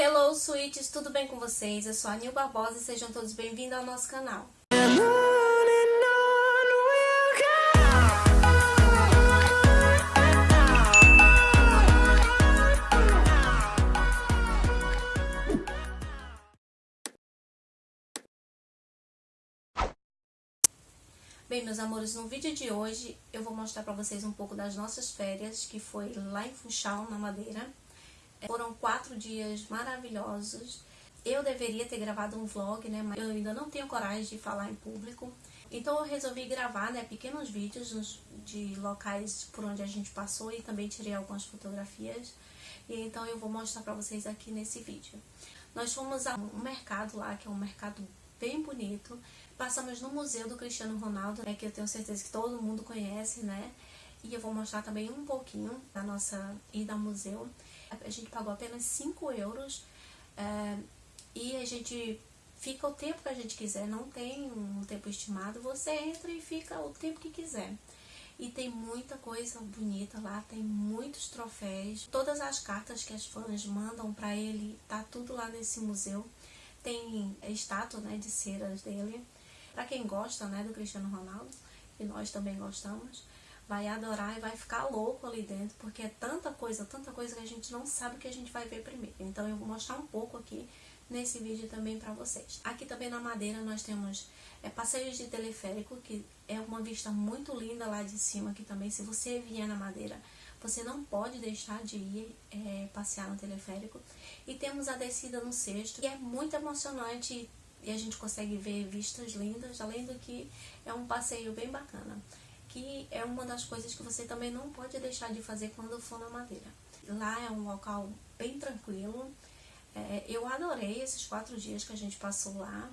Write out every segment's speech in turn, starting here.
Hello, sweets! Tudo bem com vocês? Eu sou a Nil Barbosa e sejam todos bem-vindos ao nosso canal. Bem, meus amores, no vídeo de hoje eu vou mostrar pra vocês um pouco das nossas férias, que foi lá em Funchal, na Madeira. Foram quatro dias maravilhosos. Eu deveria ter gravado um vlog, né, mas eu ainda não tenho coragem de falar em público. Então eu resolvi gravar, né, pequenos vídeos de locais por onde a gente passou e também tirei algumas fotografias. E então eu vou mostrar pra vocês aqui nesse vídeo. Nós fomos a um mercado lá, que é um mercado bem bonito. Passamos no Museu do Cristiano Ronaldo, né, que eu tenho certeza que todo mundo conhece, né? E eu vou mostrar também um pouquinho da nossa ida ao museu. A gente pagou apenas 5 euros é, e a gente fica o tempo que a gente quiser, não tem um tempo estimado. Você entra e fica o tempo que quiser. E tem muita coisa bonita lá, tem muitos troféus. Todas as cartas que as fãs mandam para ele, tá tudo lá nesse museu. Tem estátua né, de ceras dele. Para quem gosta né, do Cristiano Ronaldo, e nós também gostamos, vai adorar e vai ficar louco ali dentro, porque é tanta coisa, tanta coisa que a gente não sabe o que a gente vai ver primeiro. Então eu vou mostrar um pouco aqui nesse vídeo também para vocês. Aqui também na Madeira nós temos é, passeios de teleférico, que é uma vista muito linda lá de cima, que também se você vier na Madeira, você não pode deixar de ir é, passear no teleférico. E temos a descida no sexto, que é muito emocionante e a gente consegue ver vistas lindas, além do que é um passeio bem bacana que é uma das coisas que você também não pode deixar de fazer quando for na Madeira. Lá é um local bem tranquilo. É, eu adorei esses quatro dias que a gente passou lá.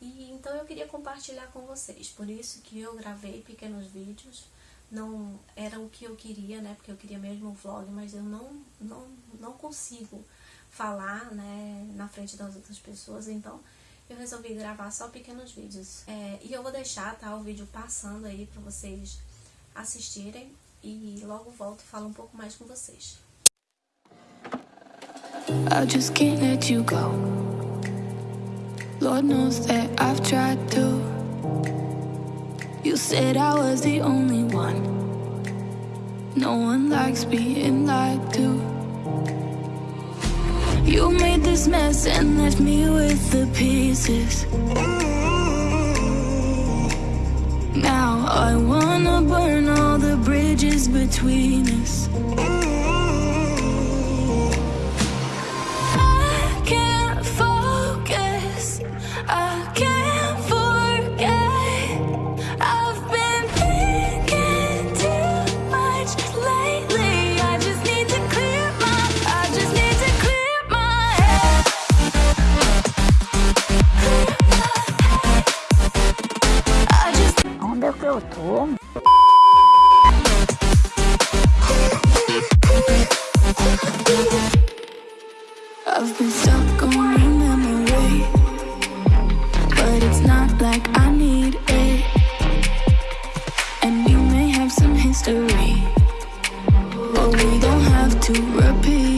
E então eu queria compartilhar com vocês. Por isso que eu gravei pequenos vídeos. Não era o que eu queria, né? Porque eu queria mesmo um vlog, mas eu não, não, não consigo falar, né? Na frente das outras pessoas. Então eu resolvi gravar só pequenos vídeos. É, e eu vou deixar, tá, o vídeo passando aí pra vocês assistirem e logo volto e falo um pouco mais com vocês. I just can't let you go Lord knows that I've tried to You said I was the only one No one likes being lied to You made this mess and left me with the pieces. Now I wanna burn all the bridges between us can't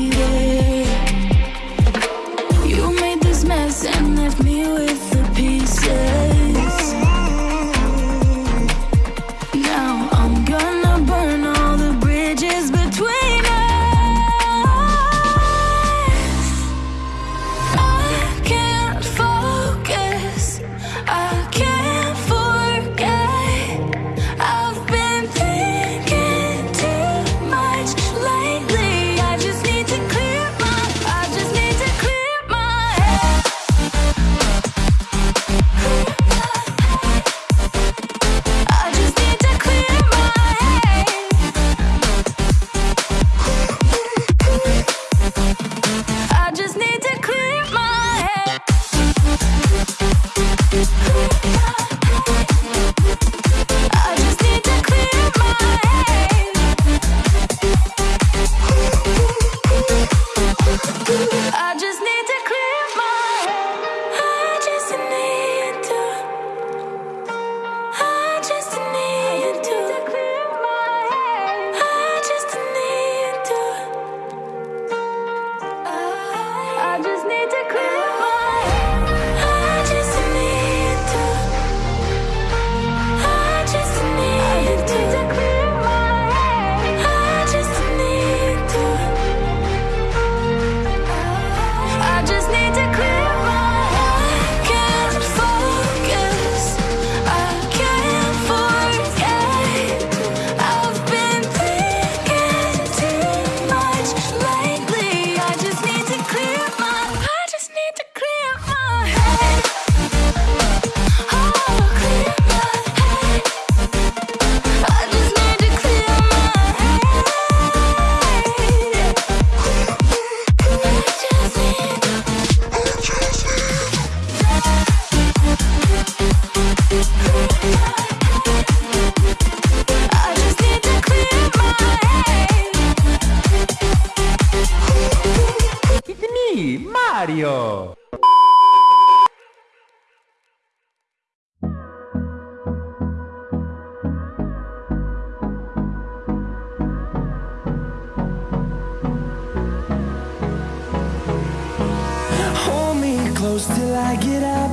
close till I get up.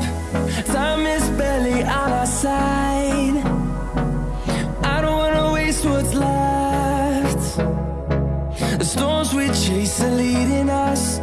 Time is barely on our side. I don't wanna waste what's left. The storms we chase are leading us.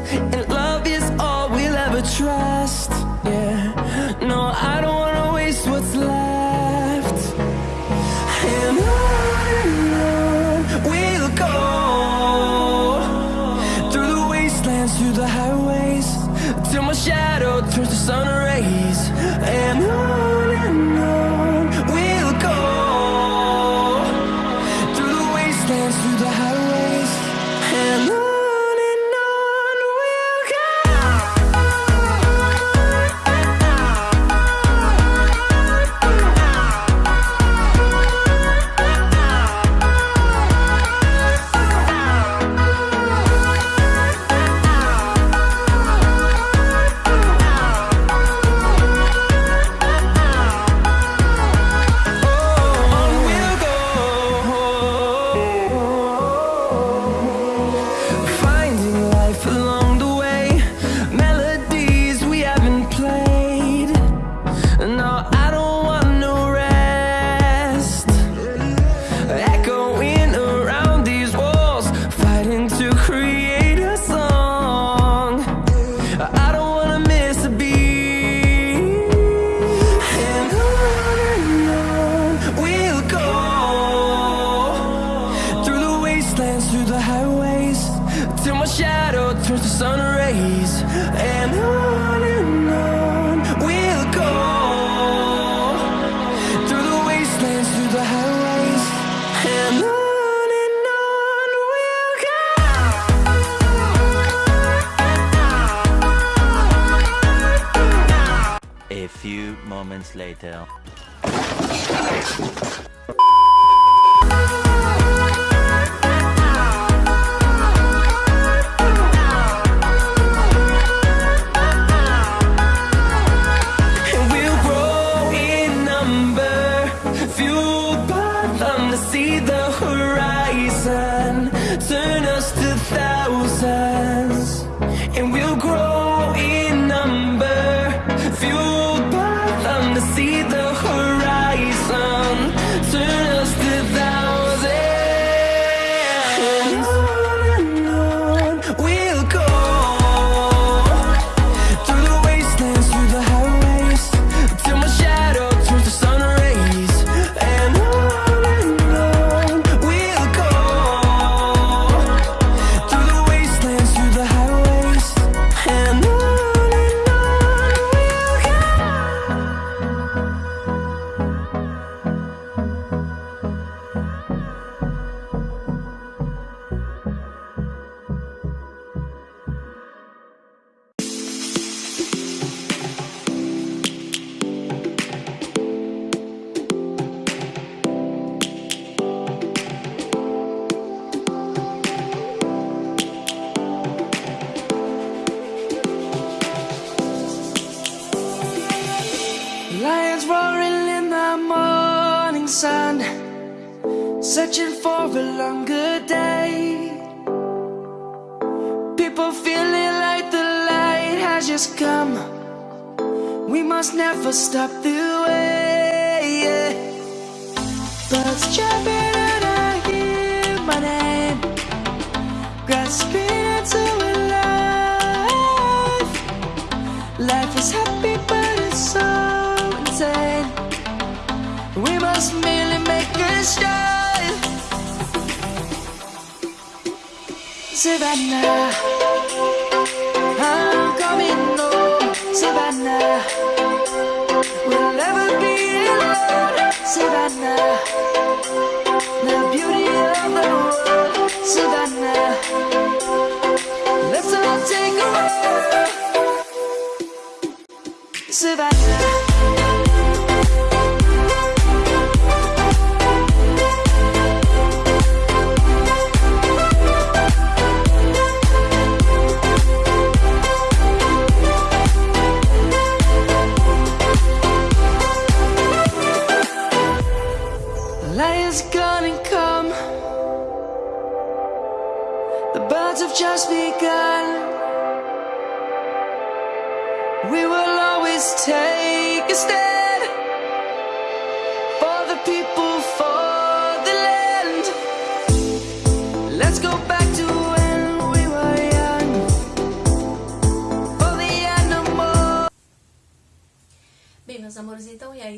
later. morning sun Searching for a longer day People feeling like the light has just come We must never stop the way yeah. Birds right now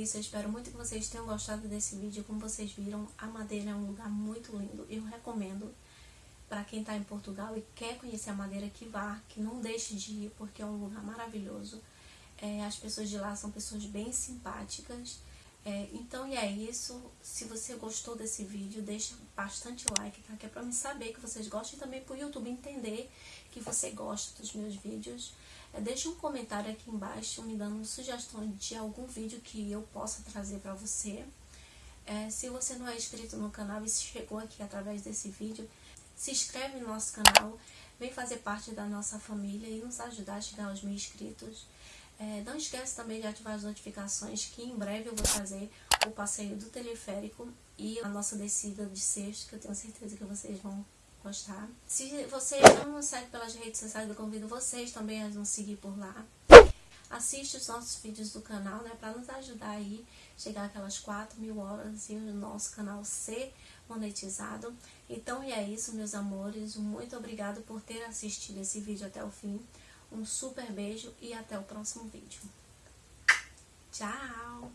isso. Eu espero muito que vocês tenham gostado desse vídeo. Como vocês viram, a Madeira é um lugar muito lindo. Eu recomendo para quem está em Portugal e quer conhecer a Madeira que vá, que não deixe de ir, porque é um lugar maravilhoso. É, as pessoas de lá são pessoas bem simpáticas. É, então, e é isso. Se você gostou desse vídeo, deixa bastante like, tá? Que é pra me saber que vocês gostam e também pro YouTube entender que você gosta dos meus vídeos. É, deixa um comentário aqui embaixo me dando sugestões de algum vídeo que eu possa trazer pra você. É, se você não é inscrito no canal e chegou aqui através desse vídeo, se inscreve no nosso canal, vem fazer parte da nossa família e nos ajudar a chegar aos mil inscritos. É, não esquece também de ativar as notificações que em breve eu vou trazer o passeio do teleférico e a nossa descida de sexto, que eu tenho certeza que vocês vão gostar. Se vocês não nos seguem pelas redes sociais, eu convido vocês também a nos seguir por lá. Assiste os nossos vídeos do canal, né, para nos ajudar aí, chegar aquelas 4 mil horas e o nosso canal ser monetizado. Então, e é isso, meus amores. Muito obrigado por ter assistido esse vídeo até o fim. Um super beijo e até o próximo vídeo. Tchau!